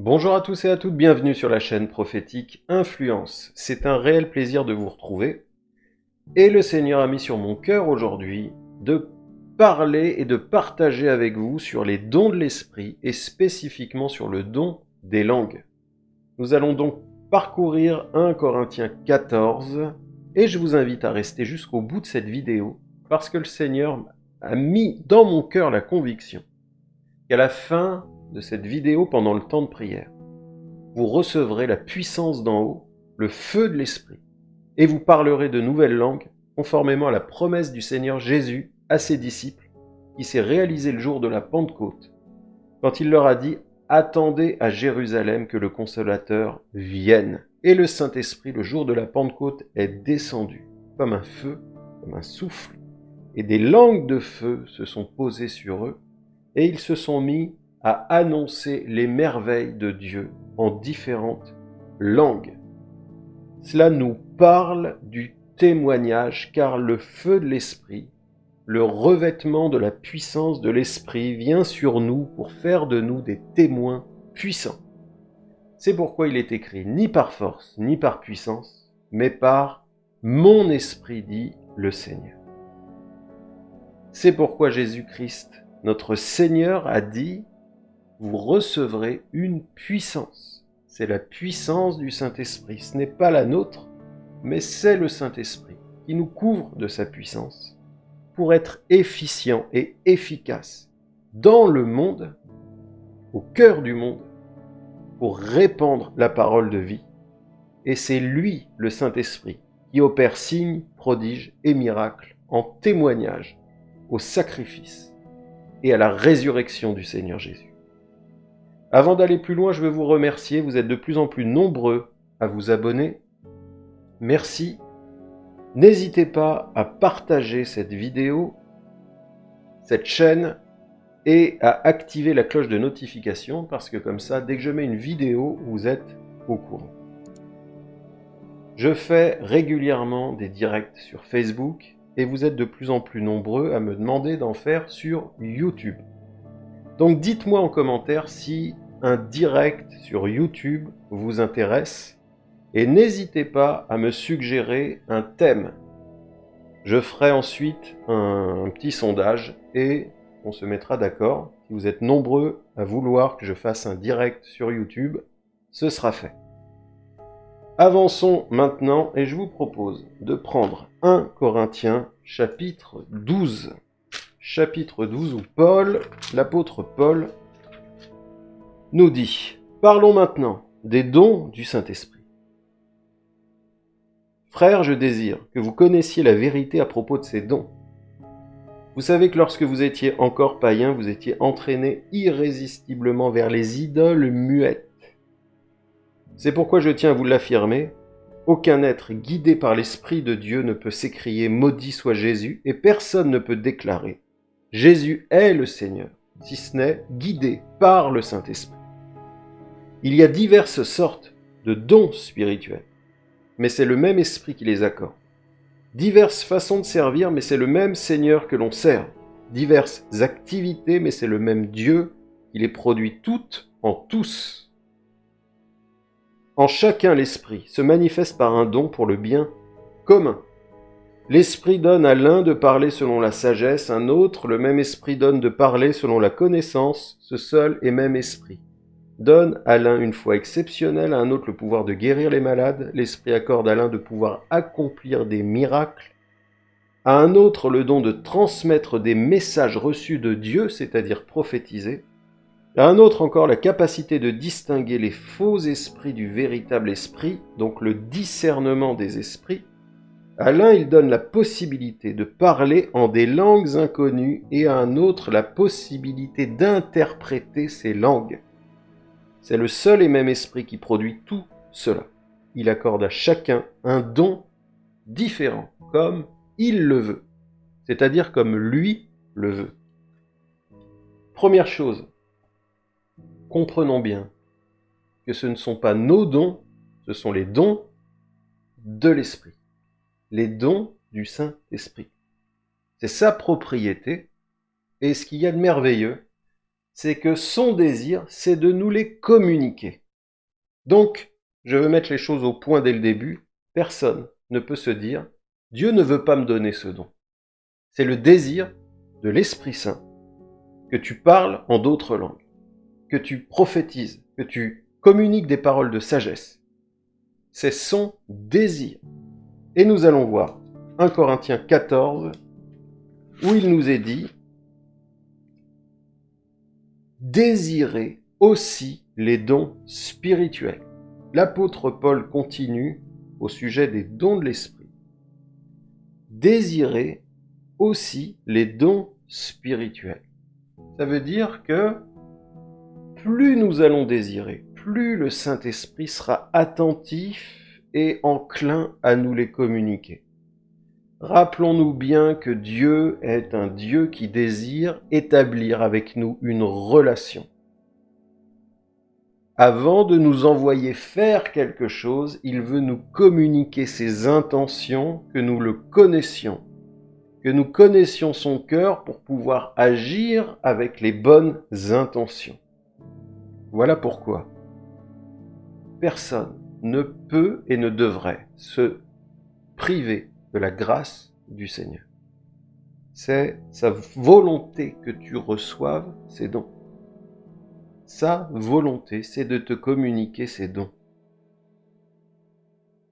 Bonjour à tous et à toutes, bienvenue sur la chaîne prophétique Influence. C'est un réel plaisir de vous retrouver. Et le Seigneur a mis sur mon cœur aujourd'hui de parler et de partager avec vous sur les dons de l'esprit et spécifiquement sur le don des langues. Nous allons donc parcourir 1 Corinthiens 14 et je vous invite à rester jusqu'au bout de cette vidéo parce que le Seigneur a mis dans mon cœur la conviction qu'à la fin de cette vidéo pendant le temps de prière, vous recevrez la puissance d'en haut, le feu de l'Esprit, et vous parlerez de nouvelles langues conformément à la promesse du Seigneur Jésus à ses disciples, qui s'est réalisé le jour de la Pentecôte, quand il leur a dit « Attendez à Jérusalem que le Consolateur vienne ». Et le Saint-Esprit, le jour de la Pentecôte, est descendu comme un feu, comme un souffle, et des langues de feu se sont posées sur eux, et ils se sont mis à annoncer les merveilles de Dieu en différentes langues. Cela nous parle du témoignage car le feu de l'Esprit, le revêtement de la puissance de l'Esprit vient sur nous pour faire de nous des témoins puissants. C'est pourquoi il est écrit ni par force ni par puissance, mais par mon esprit dit le Seigneur. C'est pourquoi Jésus-Christ, notre Seigneur, a dit vous recevrez une puissance. C'est la puissance du Saint-Esprit. Ce n'est pas la nôtre, mais c'est le Saint-Esprit qui nous couvre de sa puissance pour être efficient et efficace dans le monde, au cœur du monde, pour répandre la parole de vie. Et c'est lui, le Saint-Esprit, qui opère signes, prodiges et miracles en témoignage au sacrifice et à la résurrection du Seigneur Jésus. Avant d'aller plus loin, je veux vous remercier. Vous êtes de plus en plus nombreux à vous abonner. Merci. N'hésitez pas à partager cette vidéo, cette chaîne, et à activer la cloche de notification parce que comme ça, dès que je mets une vidéo, vous êtes au courant. Je fais régulièrement des directs sur Facebook et vous êtes de plus en plus nombreux à me demander d'en faire sur YouTube. Donc dites-moi en commentaire si un direct sur YouTube vous intéresse et n'hésitez pas à me suggérer un thème. Je ferai ensuite un, petit sondage et on se mettra d'accord. Si vous êtes nombreux à vouloir que je fasse un direct sur YouTube, ce sera fait. Avançons maintenant et je vous propose de prendre 1 Corinthiens chapitre 12 chapitre 12 où Paul, l'apôtre Paul, nous dit Parlons maintenant des dons du Saint-Esprit. Frères, je désire que vous connaissiez la vérité à propos de ces dons. Vous savez que lorsque vous étiez encore païen, vous étiez entraîné irrésistiblement vers les idoles muettes. C'est pourquoi je tiens à vous l'affirmer, aucun être guidé par l'Esprit de Dieu ne peut s'écrier Maudit soit Jésus, et personne ne peut déclarer Jésus est le Seigneur, si ce n'est guidé par le Saint-Esprit. Il y a diverses sortes de dons spirituels, mais c'est le même Esprit qui les accorde. Diverses façons de servir, mais c'est le même Seigneur que l'on sert. Diverses activités, mais c'est le même Dieu qui les produit toutes en tous. En chacun l'Esprit se manifeste par un don pour le bien commun. L'Esprit donne à l'un de parler selon la sagesse, un autre, le même Esprit donne de parler selon la connaissance, ce seul et même Esprit. Donne à l'un une foi exceptionnelle, à un autre le pouvoir de guérir les malades, l'Esprit accorde à l'un de pouvoir accomplir des miracles, à un autre le don de transmettre des messages reçus de Dieu, c'est-à-dire prophétiser, à un autre encore la capacité de distinguer les faux esprits du véritable esprit, donc le discernement des esprits, à l'un, il donne la possibilité de parler en des langues inconnues et à un autre la possibilité d'interpréter ces langues. C'est le seul et même esprit qui produit tout cela. Il accorde à chacun un don différent, comme il le veut, c'est-à-dire comme lui le veut. Première chose, comprenons bien que ce ne sont pas nos dons, ce sont les dons de l'esprit les dons du Saint-Esprit. C'est sa propriété, et ce qu'il y a de merveilleux, c'est que son désir, c'est de nous les communiquer. Donc, je veux mettre les choses au point dès le début. Personne ne peut se dire Dieu ne veut pas me donner ce don. C'est le désir de l'Esprit Saint que tu parles en d'autres langues, que tu prophétises, que tu communiques des paroles de sagesse. C'est son désir. Et nous allons voir 1 Corinthiens 14, où il nous est dit Désirez aussi les dons spirituels. L'apôtre Paul continue au sujet des dons de l'esprit. Désirez aussi les dons spirituels. Ça veut dire que plus nous allons désirer, plus le Saint-Esprit sera attentif et enclin à nous les communiquer. Rappelons-nous bien que Dieu est un Dieu qui désire établir avec nous une relation. Avant de nous envoyer faire quelque chose, il veut nous communiquer ses intentions, que nous le connaissions, que nous connaissions son cœur pour pouvoir agir avec les bonnes intentions. Voilà pourquoi personne ne peut et ne devrait se priver de la grâce du Seigneur. C'est sa volonté que tu reçoives ces dons. Sa volonté, c'est de te communiquer ces dons.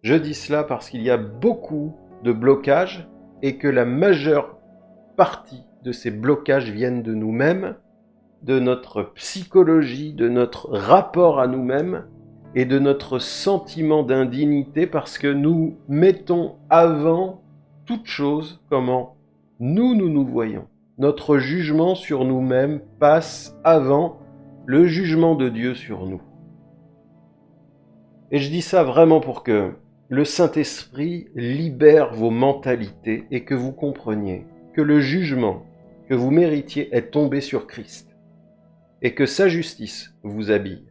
Je dis cela parce qu'il y a beaucoup de blocages et que la majeure partie de ces blocages viennent de nous-mêmes, de notre psychologie, de notre rapport à nous-mêmes et de notre sentiment d'indignité parce que nous mettons avant toute chose comment nous nous nous voyons. Notre jugement sur nous-mêmes passe avant le jugement de Dieu sur nous. Et je dis ça vraiment pour que le Saint-Esprit libère vos mentalités et que vous compreniez que le jugement que vous méritiez est tombé sur Christ et que sa justice vous habille.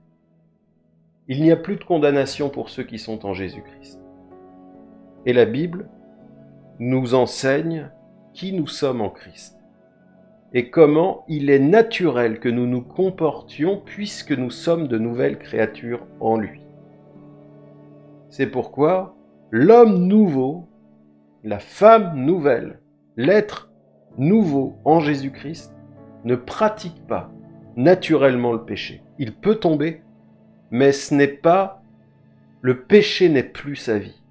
Il n'y a plus de condamnation pour ceux qui sont en Jésus-Christ. Et la Bible nous enseigne qui nous sommes en Christ et comment il est naturel que nous nous comportions puisque nous sommes de nouvelles créatures en lui. C'est pourquoi l'homme nouveau, la femme nouvelle, l'être nouveau en Jésus-Christ ne pratique pas naturellement le péché. Il peut tomber, mais ce n'est pas... Le péché n'est plus sa vie.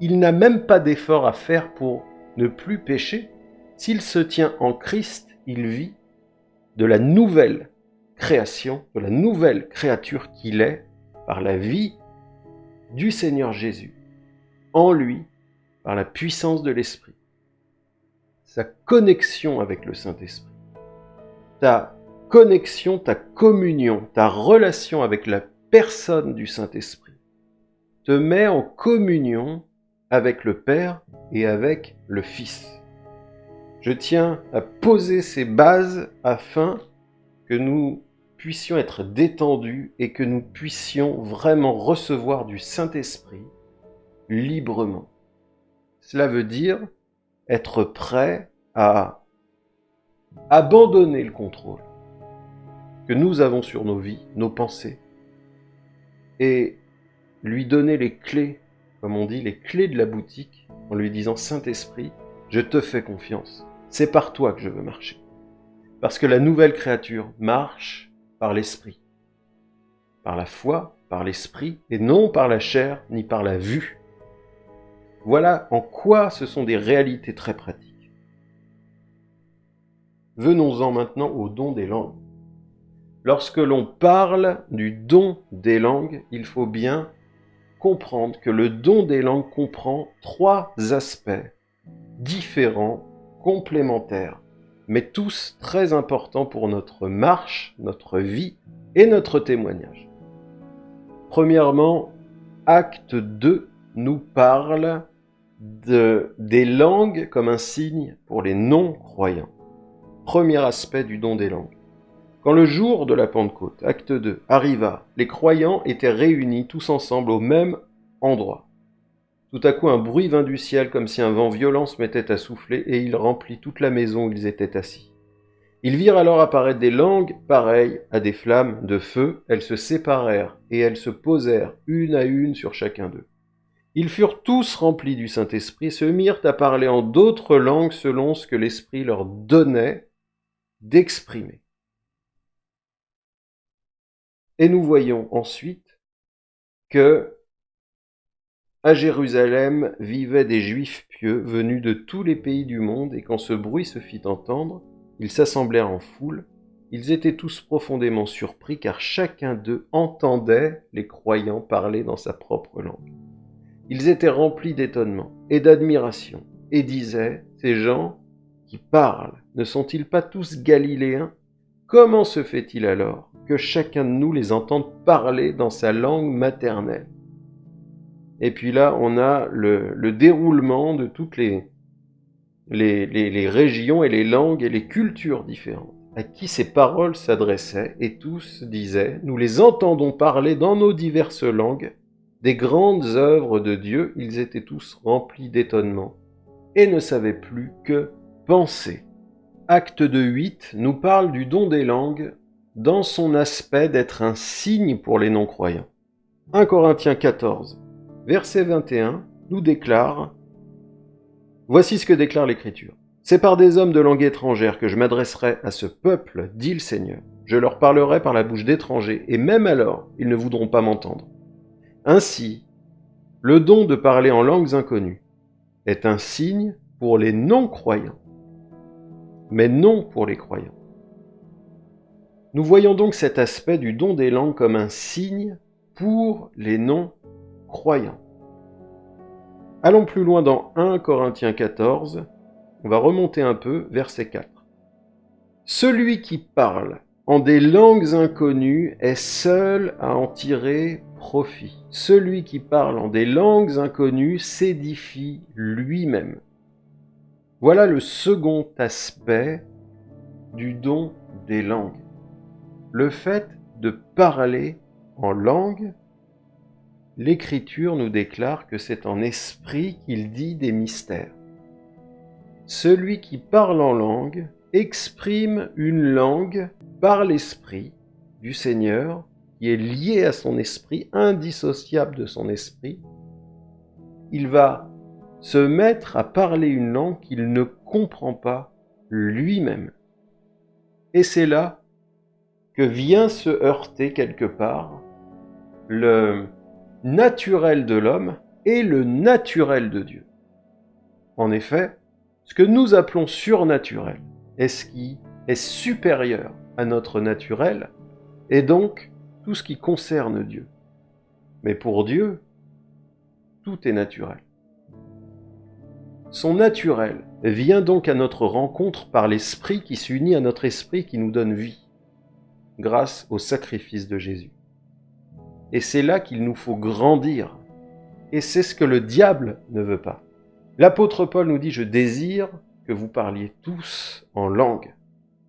Il n'a même pas d'effort à faire pour ne plus pécher. S'il se tient en Christ, il vit de la nouvelle création, de la nouvelle créature qu'il est par la vie du Seigneur Jésus, en lui, par la puissance de l'Esprit. Sa connexion avec le Saint-Esprit. Ta connexion, ta communion, ta relation avec la personne du Saint-Esprit te met en communion avec le Père et avec le Fils. Je tiens à poser ces bases afin que nous puissions être détendus et que nous puissions vraiment recevoir du Saint-Esprit librement. Cela veut dire être prêt à abandonner le contrôle que nous avons sur nos vies, nos pensées, et lui donner les clés, comme on dit, les clés de la boutique, en lui disant Saint-Esprit, je te fais confiance, c'est par toi que je veux marcher. Parce que la nouvelle créature marche par l'Esprit, par la foi, par l'Esprit, et non par la chair ni par la vue. Voilà en quoi ce sont des réalités très pratiques. Venons-en maintenant au don des langues. Lorsque l'on parle du don des langues, il faut bien comprendre que le don des langues comprend trois aspects différents, complémentaires, mais tous très importants pour notre marche, notre vie et notre témoignage. Premièrement, acte 2 nous parle de, des langues comme un signe pour les non-croyants. Premier aspect du don des langues. Quand le jour de la Pentecôte, acte 2, arriva, les croyants étaient réunis tous ensemble au même endroit. Tout à coup un bruit vint du ciel comme si un vent violent se mettait à souffler et il remplit toute la maison où ils étaient assis. Ils virent alors apparaître des langues pareilles à des flammes de feu. Elles se séparèrent et elles se posèrent une à une sur chacun d'eux. Ils furent tous remplis du Saint-Esprit se mirent à parler en d'autres langues selon ce que l'Esprit leur donnait d'exprimer. Et nous voyons ensuite que à Jérusalem vivaient des Juifs pieux venus de tous les pays du monde, et quand ce bruit se fit entendre, ils s'assemblèrent en foule. Ils étaient tous profondément surpris, car chacun d'eux entendait les croyants parler dans sa propre langue. Ils étaient remplis d'étonnement et d'admiration, et disaient, Ces gens qui parlent, ne sont-ils pas tous galiléens? Comment se fait-il alors? Que chacun de nous les entende parler dans sa langue maternelle. Et puis là, on a le, déroulement de toutes les, les, régions et les langues et les cultures différentes à qui ces paroles s'adressaient, et tous disaient, nous les entendons parler dans nos diverses langues, des grandes œuvres de Dieu, ils étaient tous remplis d'étonnement, et ne savaient plus que penser. Acte de 8 nous parle du don des langues dans son aspect d'être un signe pour les non-croyants. 1 Corinthiens 14, verset 21, nous déclare Voici ce que déclare l'Écriture. C'est par des hommes de langue étrangère que je m'adresserai à ce peuple, dit le Seigneur. Je leur parlerai par la bouche d'étrangers, et même alors, ils ne voudront pas m'entendre. Ainsi, le don de parler en langues inconnues est un signe pour les non-croyants, mais non pour les croyants. Nous voyons donc cet aspect du don des langues comme un signe pour les non-croyants. Allons plus loin dans 1 Corinthiens 14. On va remonter un peu, verset 4. Celui qui parle en des langues inconnues est seul à en tirer profit. Celui qui parle en des langues inconnues s'édifie lui-même. Voilà le second aspect du don des langues. Le fait de parler en langue l'Écriture nous déclare que c'est en esprit qu'il dit des mystères. Celui qui parle en langue exprime une langue par l'esprit du Seigneur, qui est lié à son esprit, indissociable de son esprit. Il va se mettre à parler une langue qu'il ne comprend pas lui-même. Et c'est là vient se heurter quelque part le, naturel de l'homme et le naturel de Dieu. En effet, ce que nous appelons surnaturel est ce qui est supérieur à notre naturel, et donc tout ce qui concerne Dieu. Mais pour Dieu, tout est naturel. Son naturel vient donc à notre rencontre par l'Esprit qui s'unit à notre esprit qui nous donne vie, grâce au sacrifice de Jésus. Et c'est là qu'il nous faut grandir. Et c'est ce que le diable ne veut pas. L'apôtre Paul nous dit, je désire que vous parliez tous en langue.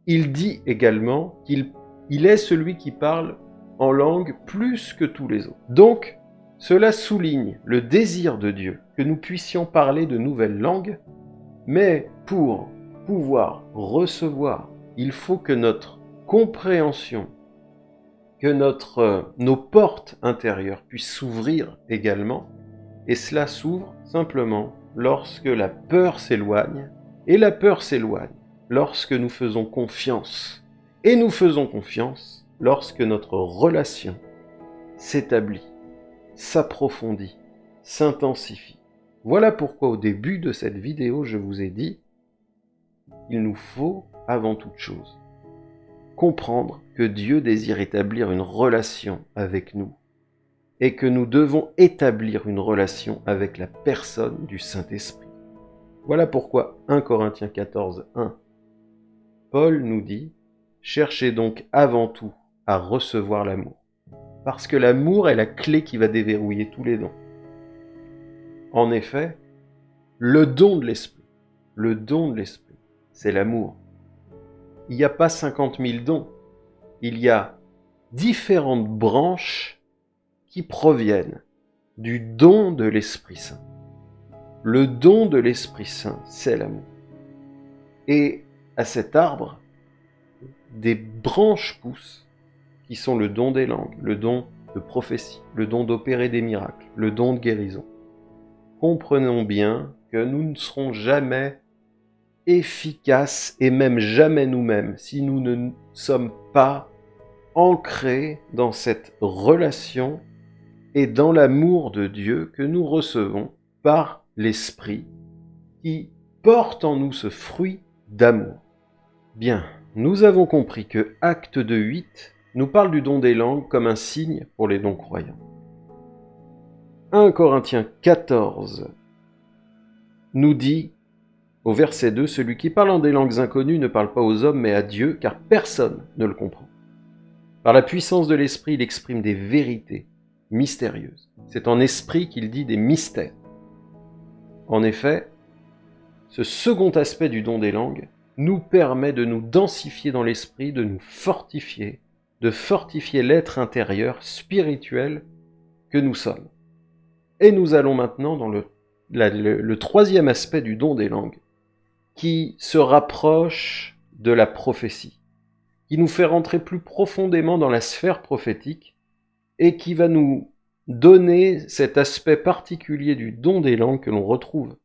Il dit également qu'il il est celui qui parle en langue plus que tous les autres. Donc, cela souligne le désir de Dieu que nous puissions parler de nouvelles langues, mais pour pouvoir recevoir, il faut que notre compréhension que notre, euh, nos portes intérieures puissent s'ouvrir également, et cela s'ouvre simplement lorsque la peur s'éloigne, et la peur s'éloigne lorsque nous faisons confiance, et nous faisons confiance lorsque notre relation s'établit, s'approfondit, s'intensifie. Voilà pourquoi au début de cette vidéo, je vous ai dit, il nous faut avant toute chose comprendre que Dieu désire établir une relation avec nous et que nous devons établir une relation avec la personne du Saint-Esprit. Voilà pourquoi 1 Corinthiens 14, 1, Paul nous dit, cherchez donc avant tout à recevoir l'amour, parce que l'amour est la clé qui va déverrouiller tous les dons. En effet, le don de l'Esprit, le don de l'Esprit, c'est l'amour il n'y a pas 50 000 dons. Il y a différentes branches qui proviennent du don de l'Esprit Saint. Le don de l'Esprit Saint, c'est l'amour. Et à cet arbre, des branches poussent, qui sont le don des langues, le don de prophétie, le don d'opérer des miracles, le don de guérison. Comprenons bien que nous ne serons jamais efficaces et même jamais nous-mêmes si nous ne sommes pas ancrés dans cette relation et dans l'amour de Dieu que nous recevons par l'Esprit qui porte en nous ce fruit d'amour. Bien, nous avons compris que Acte de 8 nous parle du don des langues comme un signe pour les non-croyants. 1 Corinthiens 14 nous dit au verset 2, Celui qui parle en des langues inconnues ne parle pas aux hommes mais à Dieu, car personne ne le comprend. Par la puissance de l'Esprit, il exprime des vérités mystérieuses. C'est en esprit qu'il dit des mystères. En effet, ce second aspect du don des langues nous permet de nous densifier dans l'esprit, de nous fortifier, de fortifier l'être intérieur spirituel que nous sommes. Et nous allons maintenant dans le, le, troisième aspect du don des langues, qui se rapproche de la prophétie, qui nous fait rentrer plus profondément dans la sphère prophétique et qui va nous donner cet aspect particulier du don des langues que l'on retrouve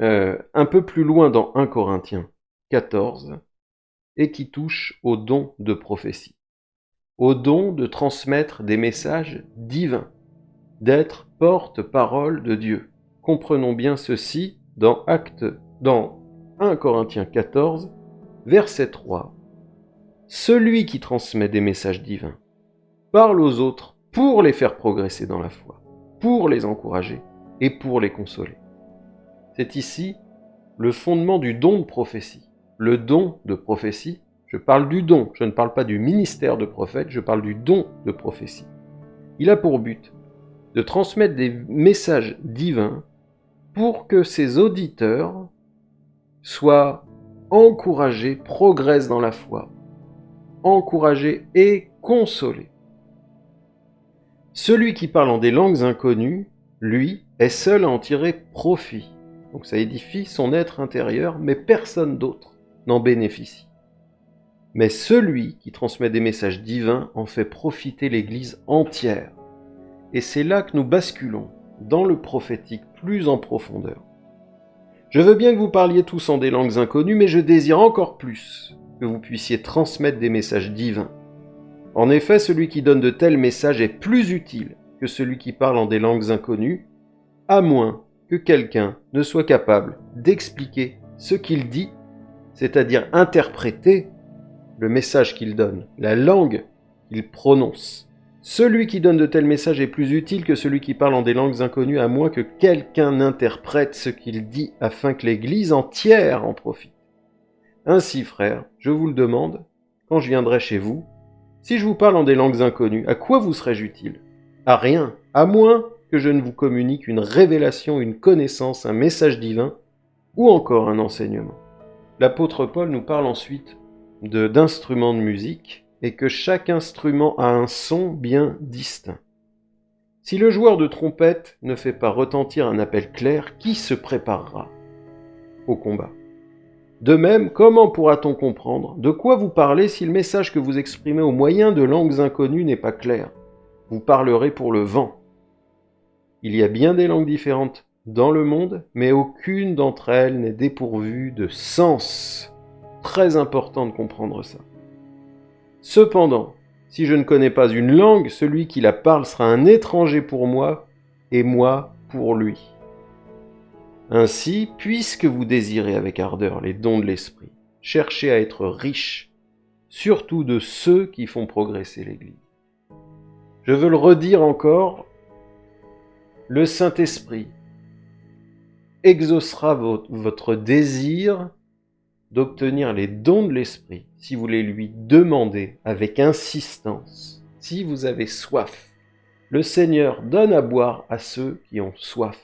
euh, un peu plus loin dans 1 Corinthiens 14 et qui touche au don de prophétie, au don de transmettre des messages divins, d'être porte-parole de Dieu. Comprenons bien ceci dans Acte, dans 1 Corinthiens 14, verset 3. Celui qui transmet des messages divins parle aux autres pour les faire progresser dans la foi, pour les encourager et pour les consoler. C'est ici le fondement du don de prophétie. Le don de prophétie, je parle du don, je ne parle pas du ministère de prophète, je parle du don de prophétie. Il a pour but de transmettre des messages divins pour que ses auditeurs soient encouragés, progressent dans la foi, encouragés et consolés. Celui qui parle en des langues inconnues, lui, est seul à en tirer profit. Donc ça édifie son être intérieur, mais personne d'autre n'en bénéficie. Mais celui qui transmet des messages divins en fait profiter l'Église entière. Et c'est là que nous basculons dans le prophétique plus en profondeur. Je veux bien que vous parliez tous en des langues inconnues, mais je désire encore plus que vous puissiez transmettre des messages divins. En effet, celui qui donne de tels messages est plus utile que celui qui parle en des langues inconnues, à moins que quelqu'un ne soit capable d'expliquer ce qu'il dit, c'est-à-dire interpréter le message qu'il donne, la langue qu'il prononce. Celui qui donne de tels messages est plus utile que celui qui parle en des langues inconnues, à moins que quelqu'un interprète ce qu'il dit afin que l'Église entière en profite. Ainsi, frères, je vous le demande, quand je viendrai chez vous, si je vous parle en des langues inconnues, à quoi vous serais-je utile? À rien, à moins que je ne vous communique une révélation, une connaissance, un message divin, ou encore un enseignement. L'apôtre Paul nous parle ensuite d'instruments de, musique, et que chaque instrument a un son bien distinct. Si le joueur de trompette ne fait pas retentir un appel clair, qui se préparera au combat? De même, comment pourra-t-on comprendre de quoi vous parlez si le message que vous exprimez au moyen de langues inconnues n'est pas clair? Vous parlerez pour le vent. Il y a bien des langues différentes dans le monde, mais aucune d'entre elles n'est dépourvue de sens. Très important de comprendre ça. Cependant, si je ne connais pas une langue, celui qui la parle sera un étranger pour moi, et moi pour lui. Ainsi, puisque vous désirez avec ardeur les dons de l'Esprit, cherchez à être riche, surtout de ceux qui font progresser l'Église. Je veux le redire encore, le Saint-Esprit exaucera votre désir d'obtenir les dons de l'Esprit si vous les lui demandez avec insistance, si vous avez soif. Le Seigneur donne à boire à ceux qui ont soif.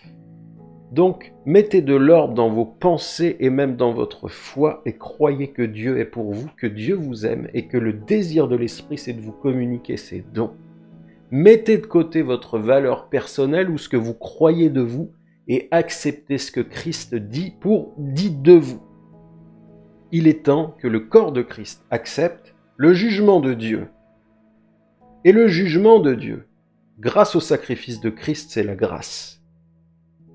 Donc, mettez de l'ordre dans vos pensées et même dans votre foi et croyez que Dieu est pour vous, que Dieu vous aime et que le désir de l'Esprit, c'est de vous communiquer ses dons. Mettez de côté votre valeur personnelle ou ce que vous croyez de vous et acceptez ce que Christ dit pour dit de vous. Il est temps que le corps de Christ accepte le jugement de Dieu. Et le jugement de Dieu, grâce au sacrifice de Christ, c'est la grâce.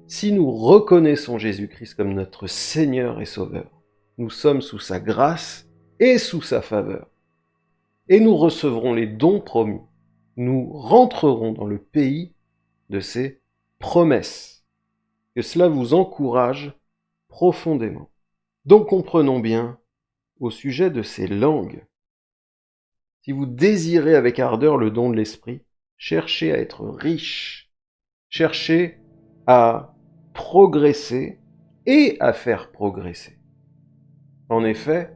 Si nous reconnaissons Jésus-Christ comme notre Seigneur et Sauveur, nous sommes sous sa grâce et sous sa faveur. Et nous recevrons les dons promis. Nous rentrerons dans le pays de ses promesses. Que cela vous encourage profondément. Donc comprenons bien au sujet de ces langues. Si vous désirez avec ardeur le don de l'esprit, cherchez à être riche, cherchez à progresser et à faire progresser. En effet,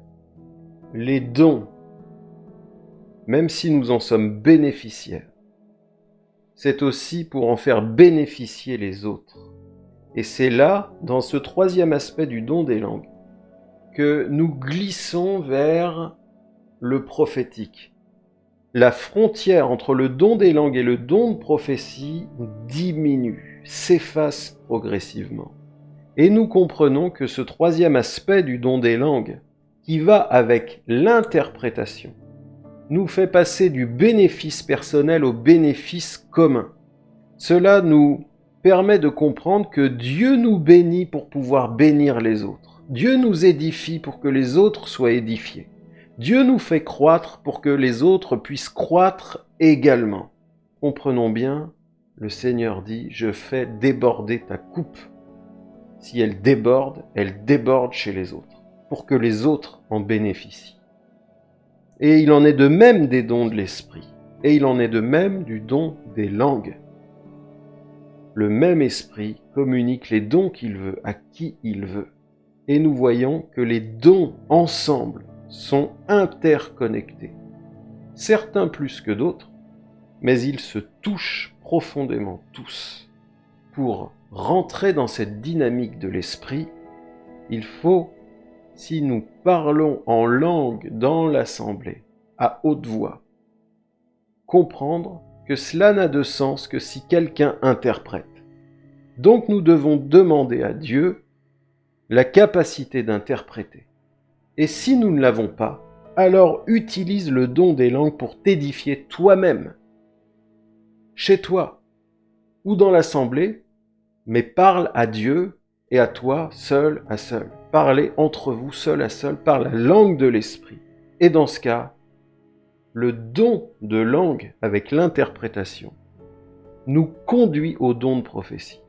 les dons, même si nous en sommes bénéficiaires, c'est aussi pour en faire bénéficier les autres. Et c'est là, dans ce troisième aspect du don des langues, que nous glissons vers le prophétique. La frontière entre le don des langues et le don de prophétie diminue, s'efface progressivement. Et nous comprenons que ce troisième aspect du don des langues, qui va avec l'interprétation, nous fait passer du bénéfice personnel au bénéfice commun. Cela nous permet de comprendre que Dieu nous bénit pour pouvoir bénir les autres. Dieu nous édifie pour que les autres soient édifiés. Dieu nous fait croître pour que les autres puissent croître également. Comprenons bien, le Seigneur dit, je fais déborder ta coupe. Si elle déborde, elle déborde chez les autres, pour que les autres en bénéficient. Et il en est de même des dons de l'esprit, et il en est de même du don des langues le même esprit communique les dons qu'il veut à qui il veut. Et nous voyons que les dons ensemble sont interconnectés. Certains plus que d'autres, mais ils se touchent profondément tous. Pour rentrer dans cette dynamique de l'esprit, il faut, si nous parlons en langue dans l'assemblée, à haute voix, comprendre que cela n'a de sens que si quelqu'un interprète. Donc nous devons demander à Dieu la capacité d'interpréter. Et si nous ne l'avons pas, alors utilise le don des langues pour t'édifier toi-même, chez toi ou dans l'assemblée, mais parle à Dieu et à toi seul à seul. Parlez entre vous seul à seul par la langue de l'esprit. Et dans ce cas, le don de langue avec l'interprétation nous conduit au don de prophétie.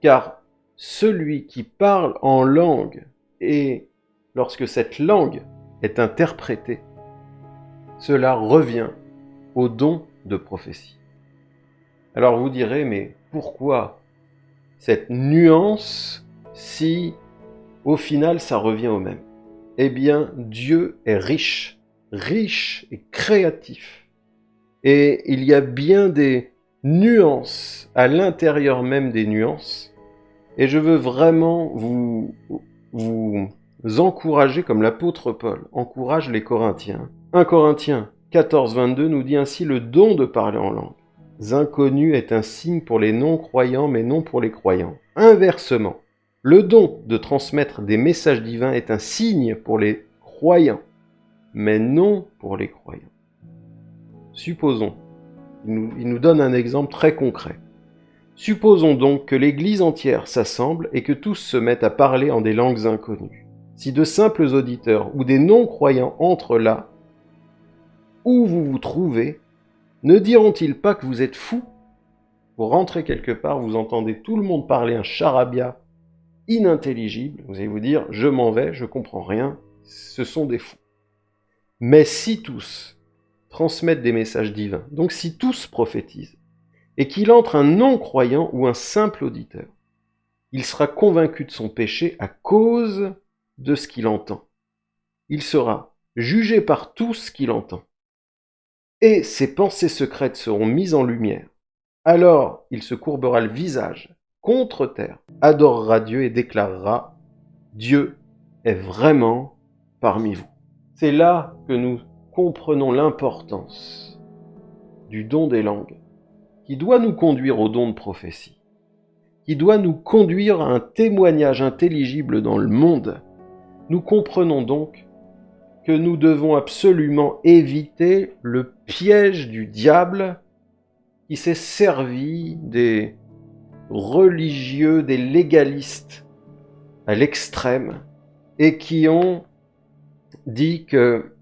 Car celui qui parle en langue et lorsque cette langue est interprétée, cela revient au don de prophétie. Alors vous direz, mais pourquoi cette nuance si au final ça revient au même? Eh bien, Dieu est riche riche et créatif. Et il y a bien des nuances à l'intérieur même des nuances. Et je veux vraiment vous, vous encourager, comme l'apôtre Paul encourage les Corinthiens. 1 Corinthiens 14, 22 nous dit ainsi le don de parler en langue. Inconnu est un signe pour les non-croyants, mais non pour les croyants. Inversement, le don de transmettre des messages divins est un signe pour les croyants, mais non pour les croyants. Supposons, il nous, donne un exemple très concret. Supposons donc que l'Église entière s'assemble et que tous se mettent à parler en des langues inconnues. Si de simples auditeurs ou des non-croyants entrent là, où vous vous trouvez, ne diront-ils pas que vous êtes fous? Vous rentrez quelque part, vous entendez tout le monde parler un charabia inintelligible, vous allez vous dire « je m'en vais, je comprends rien, ce sont des fous ». Mais si tous transmettent des messages divins, donc si tous prophétisent, et qu'il entre un non-croyant ou un simple auditeur, il sera convaincu de son péché à cause de ce qu'il entend. Il sera jugé par tout ce qu'il entend. Et ses pensées secrètes seront mises en lumière. Alors il se courbera le visage contre terre, adorera Dieu et déclarera Dieu est vraiment parmi vous. C'est là que nous comprenons l'importance du don des langues, qui doit nous conduire au don de prophétie, qui doit nous conduire à un témoignage intelligible dans le monde. Nous comprenons donc que nous devons absolument éviter le piège du diable qui s'est servi des religieux, des légalistes à l'extrême et qui ont dit que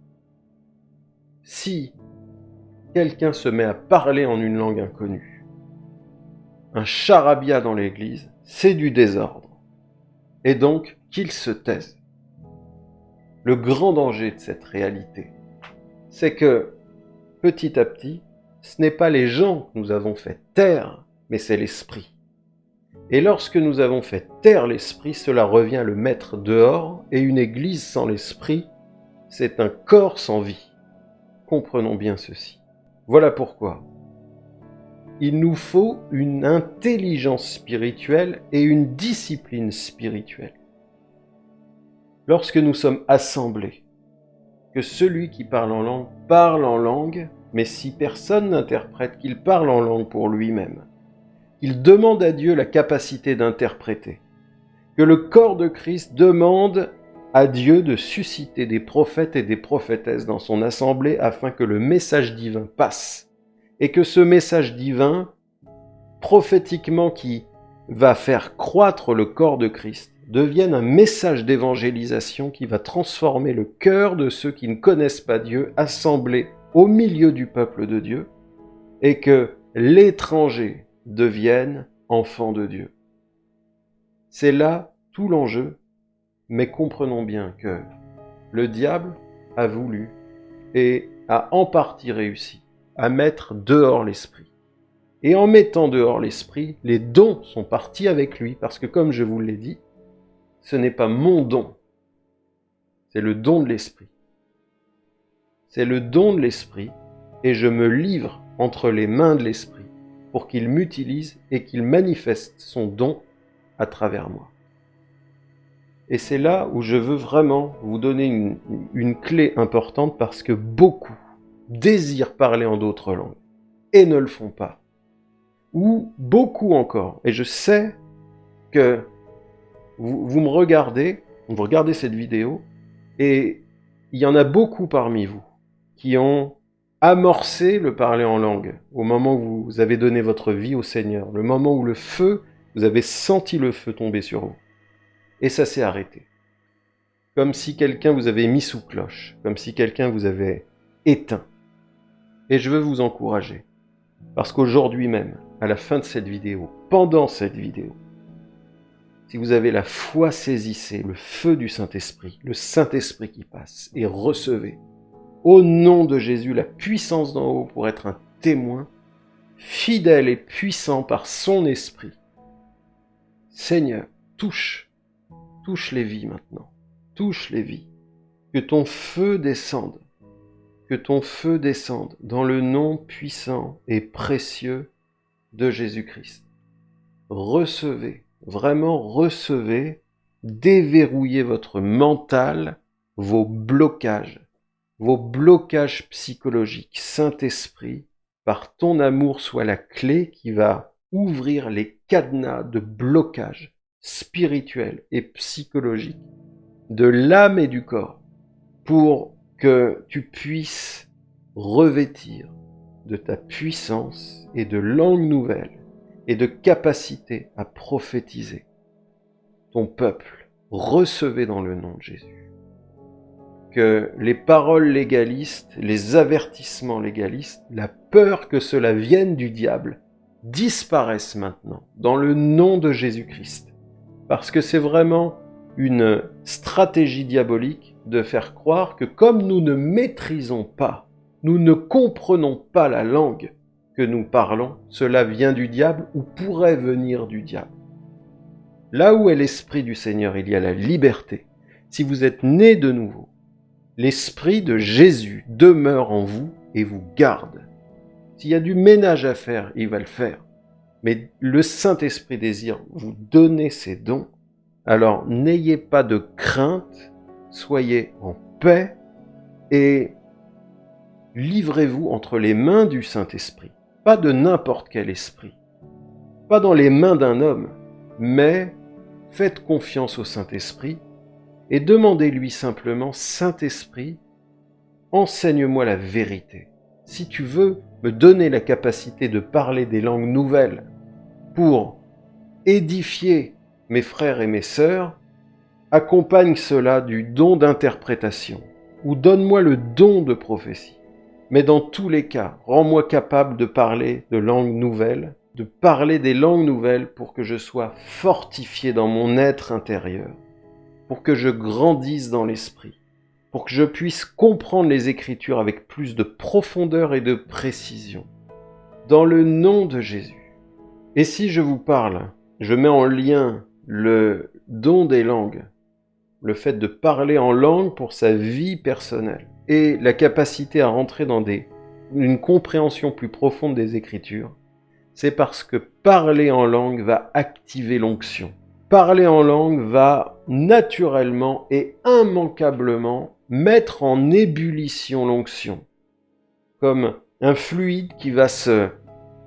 si quelqu'un se met à parler en une langue inconnue, un charabia dans l'église, c'est du désordre. Et donc qu'il se taise. Le grand danger de cette réalité, c'est que petit à petit, ce n'est pas les gens que nous avons fait taire, mais c'est l'esprit. Et lorsque nous avons fait taire l'esprit, cela revient le mettre dehors, et une église sans l'esprit, c'est un corps sans vie. Comprenons bien ceci. Voilà pourquoi il nous faut une intelligence spirituelle et une discipline spirituelle lorsque nous sommes assemblés, que celui qui parle en langue parle en langue, mais si personne n'interprète, qu'il parle en langue pour lui-même. Il demande à Dieu la capacité d'interpréter. Que le corps de Christ demande à Dieu de susciter des prophètes et des prophétesses dans son assemblée afin que le message divin passe. Et que ce message divin, prophétiquement qui va faire croître le corps de Christ, devienne un message d'évangélisation qui va transformer le cœur de ceux qui ne connaissent pas Dieu, assemblés au milieu du peuple de Dieu, et que l'étranger devienne enfant de Dieu. C'est là tout l'enjeu, mais comprenons bien que le diable a voulu et a en partie réussi à mettre dehors l'esprit. Et en mettant dehors l'esprit, les dons sont partis avec lui, parce que comme je vous l'ai dit, ce n'est pas mon don, c'est le don de l'Esprit. C'est le don de l'Esprit et je me livre entre les mains de l'Esprit pour qu'il m'utilise et qu'il manifeste son don à travers moi. Et c'est là où je veux vraiment vous donner une, clé importante parce que beaucoup désirent parler en d'autres langues et ne le font pas. Ou beaucoup encore, et je sais que vous, me regardez, vous regardez cette vidéo, et il y en a beaucoup parmi vous qui ont amorcé le parler en langue au moment où vous avez donné votre vie au Seigneur, le moment où le feu, vous avez senti le feu tomber sur vous. Et ça s'est arrêté. Comme si quelqu'un vous avait mis sous cloche, comme si quelqu'un vous avait éteint. Et je veux vous encourager, parce qu'aujourd'hui même, à la fin de cette vidéo, pendant cette vidéo, si vous avez la foi, saisissez le feu du Saint-Esprit, le Saint-Esprit qui passe, et recevez, au nom de Jésus, la puissance d'en haut pour être un témoin, fidèle et puissant par son Esprit. Seigneur, touche, touche les vies maintenant, touche les vies. Que ton feu descende, que ton feu descende dans le nom puissant et précieux de Jésus-Christ. Recevez vraiment recevez, déverrouillez votre mental, vos blocages, vos blocages psychologiques. Saint-Esprit, par ton amour, soit la clé qui va ouvrir les cadenas de blocage spirituel et psychologique de l'âme et du corps pour que tu puisses revêtir de ta puissance et de langue nouvelle et de capacité à prophétiser. Ton peuple, recevez dans le nom de Jésus. Que les paroles légalistes, les avertissements légalistes, la peur que cela vienne du diable, disparaissent maintenant dans le nom de Jésus-Christ. Parce que c'est vraiment une stratégie diabolique de faire croire que comme nous ne maîtrisons pas, nous ne comprenons pas la langue, que nous parlons, cela vient du diable ou pourrait venir du diable. Là où est l'Esprit du Seigneur, il y a la liberté. Si vous êtes né de nouveau, l'Esprit de Jésus demeure en vous et vous garde. S'il y a du ménage à faire, il va le faire. Mais le Saint-Esprit désire vous donner ses dons. Alors n'ayez pas de crainte, soyez en paix et livrez-vous entre les mains du Saint-Esprit pas de n'importe quel esprit, pas dans les mains d'un homme, mais faites confiance au Saint-Esprit et demandez-lui simplement, Saint-Esprit, enseigne-moi la vérité. Si tu veux me donner la capacité de parler des langues nouvelles pour édifier mes frères et mes sœurs, accompagne cela du don d'interprétation ou donne-moi le don de prophétie. Mais dans tous les cas, rends-moi capable de parler de langues nouvelles, de parler des langues nouvelles pour que je sois fortifié dans mon être intérieur, pour que je grandisse dans l'esprit, pour que je puisse comprendre les Écritures avec plus de profondeur et de précision. Dans le nom de Jésus. Et si je vous parle, je mets en lien le don des langues, le fait de parler en langue pour sa vie personnelle, et la capacité à rentrer dans des, une compréhension plus profonde des Écritures, c'est parce que parler en langue va activer l'onction. Parler en langue va naturellement et immanquablement mettre en ébullition l'onction, comme un fluide qui va se,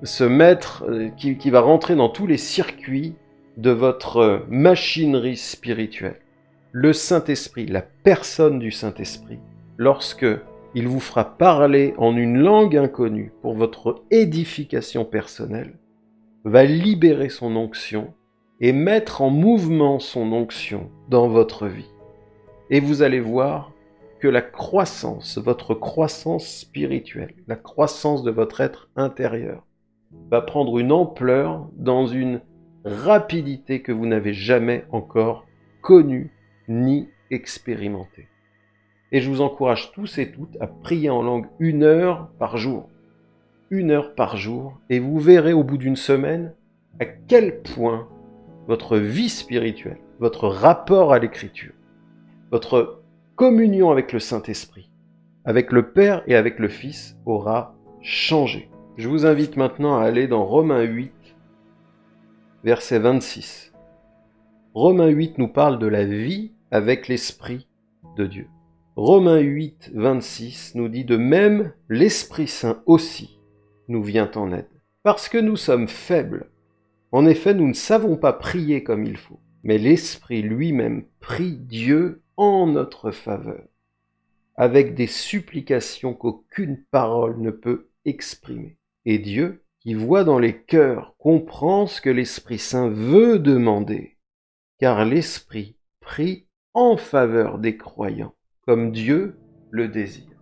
se mettre, euh, qui, qui va rentrer dans tous les circuits de votre machinerie spirituelle. Le Saint-Esprit, la personne du Saint-Esprit, lorsque il vous fera parler en une langue inconnue pour votre édification personnelle, va libérer son onction et mettre en mouvement son onction dans votre vie. Et vous allez voir que la croissance, votre croissance spirituelle, la croissance de votre être intérieur, va prendre une ampleur dans une rapidité que vous n'avez jamais encore connue ni expérimentée. Et je vous encourage tous et toutes à prier en langue une heure par jour. Une heure par jour. Et vous verrez au bout d'une semaine à quel point votre vie spirituelle, votre rapport à l'écriture, votre communion avec le Saint-Esprit, avec le Père et avec le Fils aura changé. Je vous invite maintenant à aller dans Romains 8, verset 26. Romains 8 nous parle de la vie avec l'Esprit de Dieu. Romains 8, 26 nous dit de même, l'Esprit Saint aussi nous vient en aide. Parce que nous sommes faibles. En effet, nous ne savons pas prier comme il faut, mais l'Esprit lui-même prie Dieu en notre faveur, avec des supplications qu'aucune parole ne peut exprimer. Et Dieu, qui voit dans les cœurs, comprend ce que l'Esprit Saint veut demander, car l'Esprit prie en faveur des croyants comme Dieu le désire.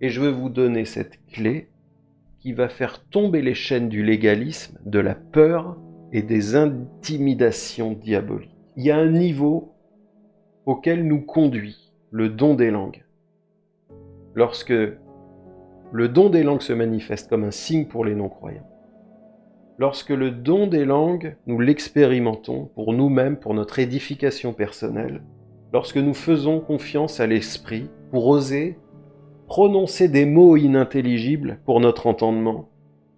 Et je veux vous donner cette clé qui va faire tomber les chaînes du légalisme, de la peur et des intimidations diaboliques. Il y a un niveau auquel nous conduit le don des langues. Lorsque le don des langues se manifeste comme un signe pour les non-croyants, lorsque le don des langues, nous l'expérimentons pour nous-mêmes, pour notre édification personnelle, lorsque nous faisons confiance à l'Esprit pour oser prononcer des mots inintelligibles pour notre entendement,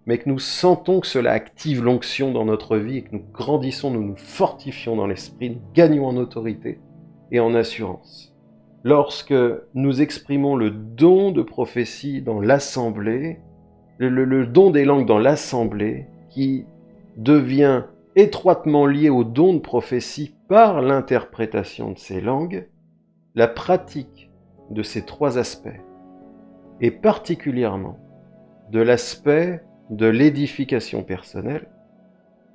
mais que nous sentons que cela active l'onction dans notre vie et que nous grandissons, nous nous fortifions dans l'Esprit, nous gagnons en autorité et en assurance. Lorsque nous exprimons le don de prophétie dans l'assemblée, le, don des langues dans l'assemblée, qui devient étroitement lié au don de prophétie par l'interprétation de ces langues, la pratique de ces trois aspects, et particulièrement de l'aspect de l'édification personnelle,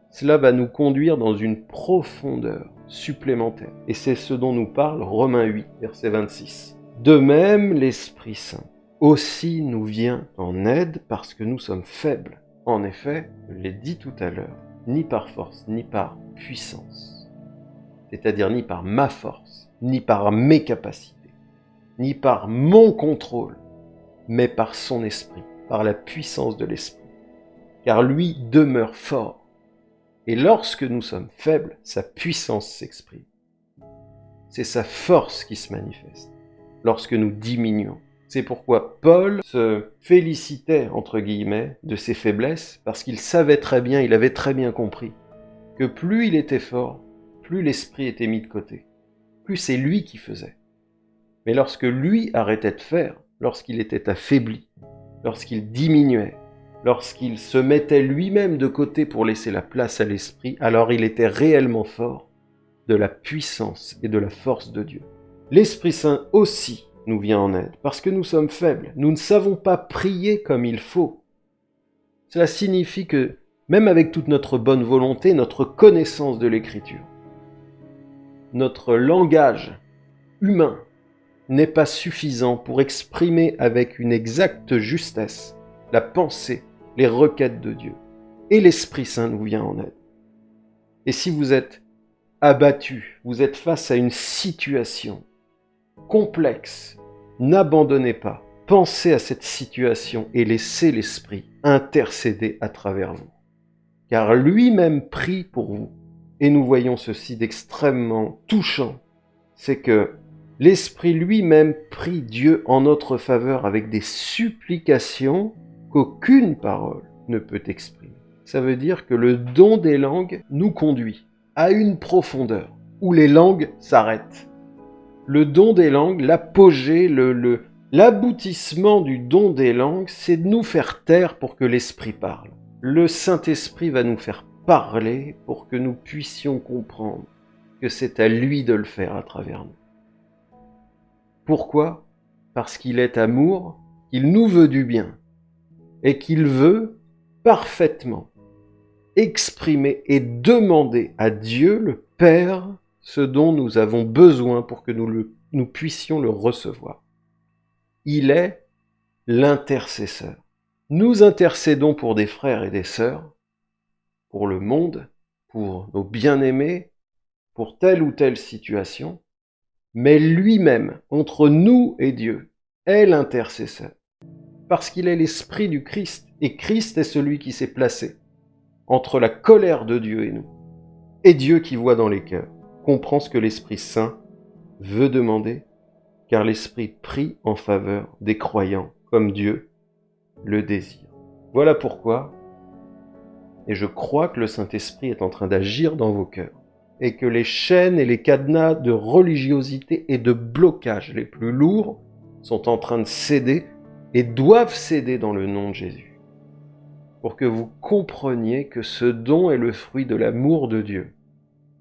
cela va nous conduire dans une profondeur supplémentaire. Et c'est ce dont nous parle Romains 8, verset 26. De même, l'Esprit Saint aussi nous vient en aide parce que nous sommes faibles. En effet, je l'ai dit tout à l'heure, ni par force, ni par puissance. C'est-à-dire ni par ma force, ni par mes capacités, ni par mon contrôle, mais par son esprit, par la puissance de l'esprit. Car lui demeure fort. Et lorsque nous sommes faibles, sa puissance s'exprime. C'est sa force qui se manifeste lorsque nous diminuons. C'est pourquoi Paul se félicitait, entre guillemets, de ses faiblesses, parce qu'il savait très bien, il avait très bien compris, que plus il était fort, plus l'esprit était mis de côté, plus c'est lui qui faisait. Mais lorsque lui arrêtait de faire, lorsqu'il était affaibli, lorsqu'il diminuait, lorsqu'il se mettait lui-même de côté pour laisser la place à l'esprit, alors il était réellement fort de la puissance et de la force de Dieu. L'Esprit Saint aussi nous vient en aide, parce que nous sommes faibles. Nous ne savons pas prier comme il faut. Cela signifie que, même avec toute notre bonne volonté, notre connaissance de l'écriture, notre langage humain n'est pas suffisant pour exprimer avec une exacte justesse la pensée, les requêtes de Dieu. Et l'Esprit Saint nous vient en aide. Et si vous êtes abattu, vous êtes face à une situation complexe, n'abandonnez pas. Pensez à cette situation et laissez l'Esprit intercéder à travers vous. Car lui-même prie pour vous. Et nous voyons ceci d'extrêmement touchant. C'est que l'Esprit lui-même prie Dieu en notre faveur avec des supplications qu'aucune parole ne peut exprimer. Ça veut dire que le don des langues nous conduit à une profondeur où les langues s'arrêtent. Le don des langues, l'apogée, l'aboutissement du don des langues, c'est de nous faire taire pour que l'Esprit parle. Le Saint-Esprit va nous faire parler pour que nous puissions comprendre que c'est à lui de le faire à travers nous. Pourquoi? Parce qu'il est amour, qu'il nous veut du bien, et qu'il veut parfaitement exprimer et demander à Dieu le Père ce dont nous avons besoin pour que nous, puissions le recevoir. Il est l'intercesseur. Nous intercédons pour des frères et des sœurs, pour le monde, pour nos bien-aimés, pour telle ou telle situation, mais lui-même, entre nous et Dieu, est l'intercesseur, parce qu'il est l'esprit du Christ, et Christ est celui qui s'est placé entre la colère de Dieu et nous. Et Dieu qui voit dans les cœurs comprend ce que l'Esprit Saint veut demander, car l'Esprit prie en faveur des croyants comme Dieu le désire. Voilà pourquoi, et je crois que le Saint-Esprit est en train d'agir dans vos cœurs, et que les chaînes et les cadenas de religiosité et de blocage les plus lourds sont en train de céder et doivent céder dans le nom de Jésus pour que vous compreniez que ce don est le fruit de l'amour de Dieu,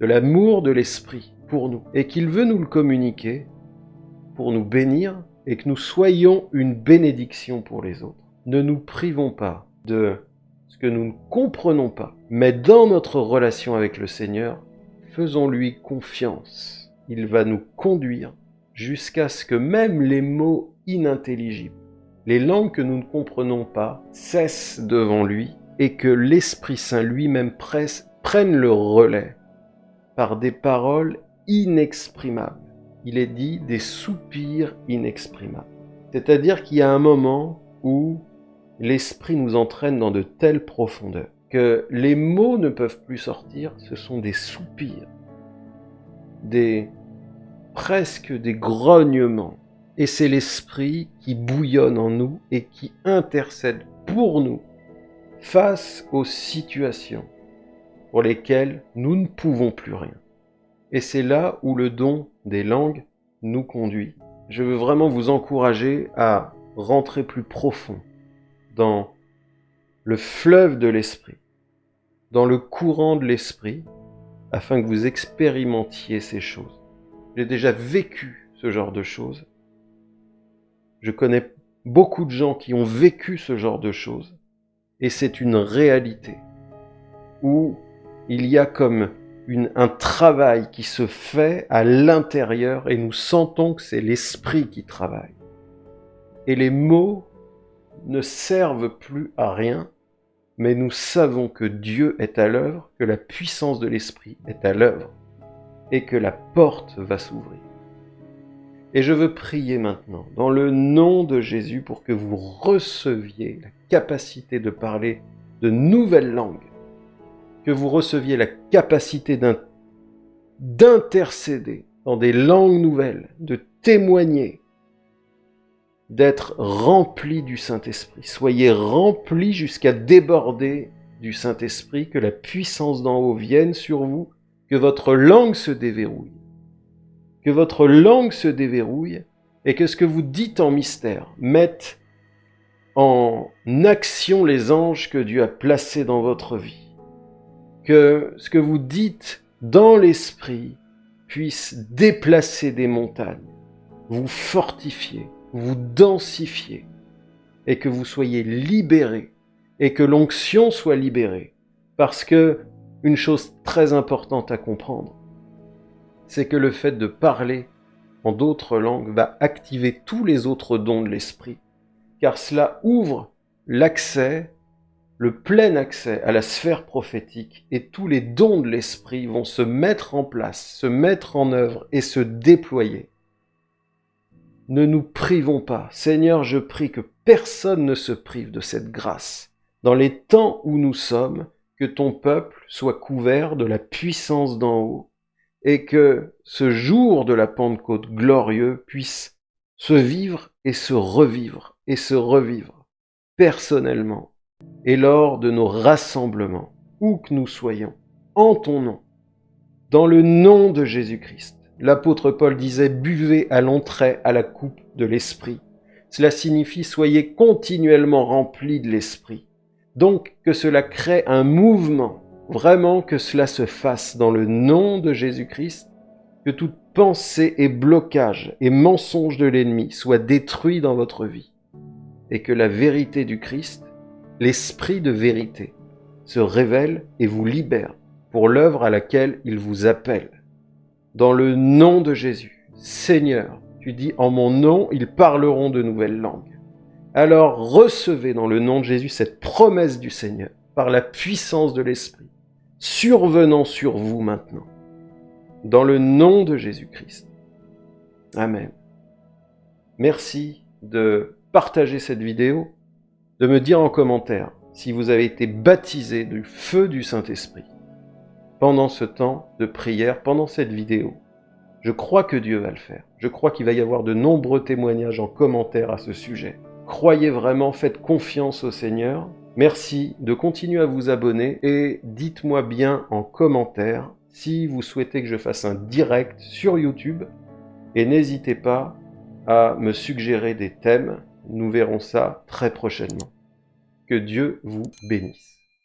de l'amour de l'Esprit pour nous, et qu'il veut nous le communiquer pour nous bénir et que nous soyons une bénédiction pour les autres. Ne nous privons pas de ce que nous ne comprenons pas, mais dans notre relation avec le Seigneur, faisons-lui confiance. Il va nous conduire jusqu'à ce que même les mots inintelligibles les langues que nous ne comprenons pas cessent devant lui et que l'Esprit Saint lui-même prenne le relais par des paroles inexprimables. Il est dit des soupirs inexprimables. C'est-à-dire qu'il y a un moment où l'Esprit nous entraîne dans de telles profondeurs que les mots ne peuvent plus sortir, ce sont des soupirs, des presque des grognements, et c'est l'Esprit qui bouillonne en nous et qui intercède pour nous face aux situations pour lesquelles nous ne pouvons plus rien. Et c'est là où le don des langues nous conduit. Je veux vraiment vous encourager à rentrer plus profond dans le fleuve de l'Esprit, dans le courant de l'Esprit, afin que vous expérimentiez ces choses. J'ai déjà vécu ce genre de choses je connais beaucoup de gens qui ont vécu ce genre de choses. Et c'est une réalité où il y a comme un travail qui se fait à l'intérieur et nous sentons que c'est l'esprit qui travaille. Et les mots ne servent plus à rien, mais nous savons que Dieu est à l'œuvre, que la puissance de l'esprit est à l'œuvre et que la porte va s'ouvrir. Et je veux prier maintenant, dans le nom de Jésus, pour que vous receviez la capacité de parler de nouvelles langues, que vous receviez la capacité d'intercéder dans des langues nouvelles, de témoigner, d'être rempli du Saint-Esprit. Soyez remplis jusqu'à déborder du Saint-Esprit, que la puissance d'en haut vienne sur vous, que votre langue se déverrouille que votre langue se déverrouille et que ce que vous dites en mystère mette en action les anges que Dieu a placés dans votre vie. Que ce que vous dites dans l'esprit puisse déplacer des montagnes vous fortifiez, vous densifiez, et que vous soyez libérés, et que l'onction soit libérée. Parce que une chose très importante à comprendre, c'est que le fait de parler en d'autres langues va activer tous les autres dons de l'esprit, car cela ouvre l'accès, le plein accès à la sphère prophétique, et tous les dons de l'esprit vont se mettre en place, se mettre en œuvre et se déployer. Ne nous privons pas. Seigneur, je prie que personne ne se prive de cette grâce. Dans les temps où nous sommes, que ton peuple soit couvert de la puissance d'en haut, et que ce jour de la Pentecôte glorieux puisse se vivre et se revivre et se revivre personnellement et lors de nos rassemblements, où que nous soyons, en ton nom, dans le nom de Jésus-Christ. L'apôtre Paul disait buvez à l'entrée à la coupe de l'esprit. Cela signifie soyez continuellement remplis de l'esprit. Donc que cela crée un mouvement vraiment que cela se fasse dans le nom de Jésus-Christ, que toute pensée et blocage et mensonge de l'ennemi soit détruit dans votre vie, et que la vérité du Christ, l'esprit de vérité, se révèle et vous libère pour l'œuvre à laquelle il vous appelle. Dans le nom de Jésus, Seigneur, tu dis en mon nom, ils parleront de nouvelles langues. Alors recevez dans le nom de Jésus cette promesse du Seigneur par la puissance de l'Esprit survenant sur vous maintenant. Dans le nom de Jésus-Christ. Amen. Merci de partager cette vidéo, de me dire en commentaire si vous avez été baptisé du feu du Saint-Esprit pendant ce temps de prière, pendant cette vidéo. Je crois que Dieu va le faire. Je crois qu'il va y avoir de nombreux témoignages en commentaire à ce sujet. Croyez vraiment, faites confiance au Seigneur Merci de continuer à vous abonner et dites-moi bien en commentaire si vous souhaitez que je fasse un direct sur YouTube et n'hésitez pas à me suggérer des thèmes. Nous verrons ça très prochainement. Que Dieu vous bénisse.